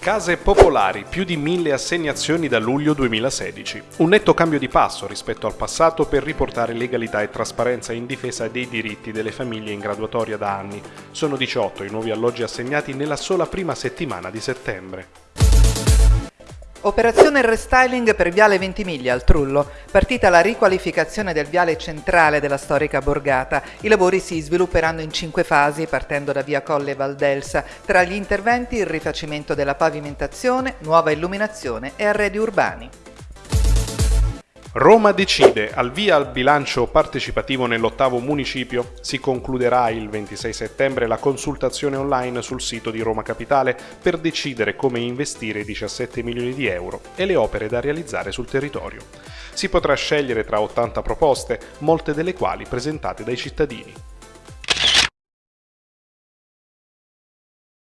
Case popolari, più di mille assegnazioni da luglio 2016. Un netto cambio di passo rispetto al passato per riportare legalità e trasparenza in difesa dei diritti delle famiglie in graduatoria da anni. Sono 18 i nuovi alloggi assegnati nella sola prima settimana di settembre. Operazione restyling per Viale Ventimiglia al Trullo. Partita la riqualificazione del viale centrale della storica borgata. I lavori si svilupperanno in cinque fasi, partendo da via Colle Valdelsa. Tra gli interventi il rifacimento della pavimentazione, nuova illuminazione e arredi urbani. Roma decide, al via al bilancio partecipativo nell'ottavo municipio. Si concluderà il 26 settembre la consultazione online sul sito di Roma Capitale per decidere come investire i 17 milioni di euro e le opere da realizzare sul territorio. Si potrà scegliere tra 80 proposte, molte delle quali presentate dai cittadini.